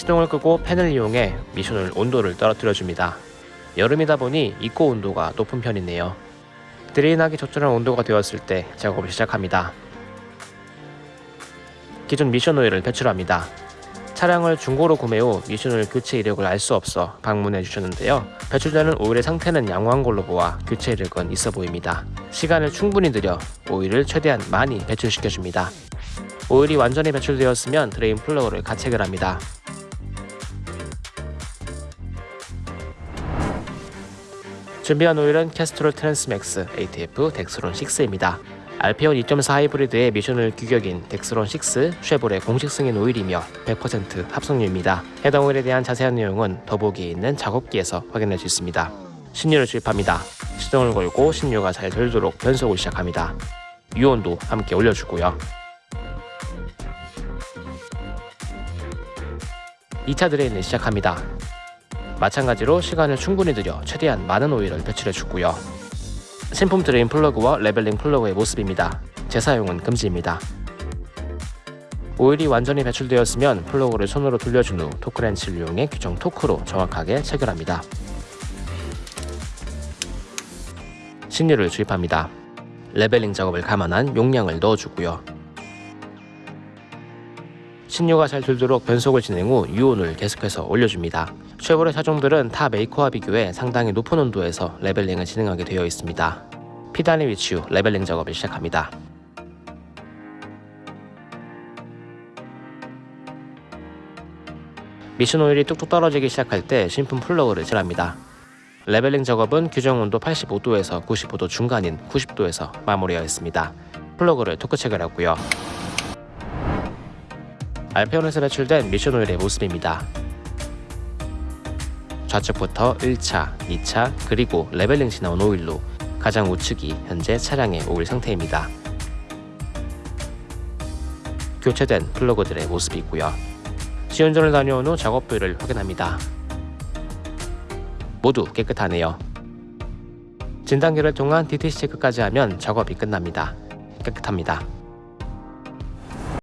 시동을 끄고 팬을 이용해 미션오일 온도를 떨어뜨려 줍니다. 여름이다 보니 입고 온도가 높은 편이네요. drain하기 적절한 온도가 되었을 때 작업을 시작합니다. 기존 미션 오일을 배출합니다. 차량을 중고로 구매 후 미션오일 교체 이력을 알 수 없어 방문해 주셨는데요. 배출되는 오일의 상태는 양호한 걸로 보아 교체 이력은 있어 보입니다. 시간을 충분히 들여 오일을 최대한 많이 배출시켜 줍니다. 오일이 완전히 배출되었으면 drain plug를 가체결 합니다. 준비한 오일은 Castrol Transmax ATF Dexron 6입니다. 알페온 2.4 하이브리드의 미션오일 규격인 Dexron 6 쉐보레 공식 승인 오일이며 100% 합성유입니다. 해당 오일에 대한 자세한 내용은 더보기에 있는 작업기에서 확인할 수 있습니다. 신유를 주입합니다. 시동을 걸고 신유가 잘 돌도록 변속을 시작합니다. 유온도 함께 올려주고요. 2차 drain을 시작합니다. 마찬가지로 시간을 충분히 들여 최대한 많은 오일을 배출해 주고요. 신품 drain 플러그와 leveling 플러그의 모습입니다. 재사용은 금지입니다. 오일이 완전히 배출되었으면 플러그를 손으로 돌려준 후 토크렌치를 이용해 규정 토크로 정확하게 체결합니다. 신유를 주입합니다. leveling 작업을 감안한 용량을 넣어주고요. 신유가 잘 돌도록 변속을 진행 후 유온을 계속해서 올려줍니다. 쉐보레 차종들은 타 메이커와 비교해 상당히 높은 온도에서 leveling을 진행하게 되어 있습니다. P단에 위치 후 leveling 작업을 시작합니다. 미션 오일이 뚝뚝 떨어지기 시작할 때 신품 플러그를 체결합니다. leveling 작업은 규정 온도 85도에서 95도 중간인 90도에서 마무리하였습니다. 플러그를 토크 체결하고요. 알페온에서 배출된 미션 오일의 모습입니다. 좌측부터 1차, 2차, 그리고 leveling 시 나온 오일로 가장 우측이 현재 차량의 오일 상태입니다. 교체된 플러그들의 모습이고요. 시운전을 다녀온 후 작업 부위를 확인합니다. 모두 깨끗하네요. 진단기를 통한 DTC 체크까지 하면 작업이 끝납니다. 깨끗합니다.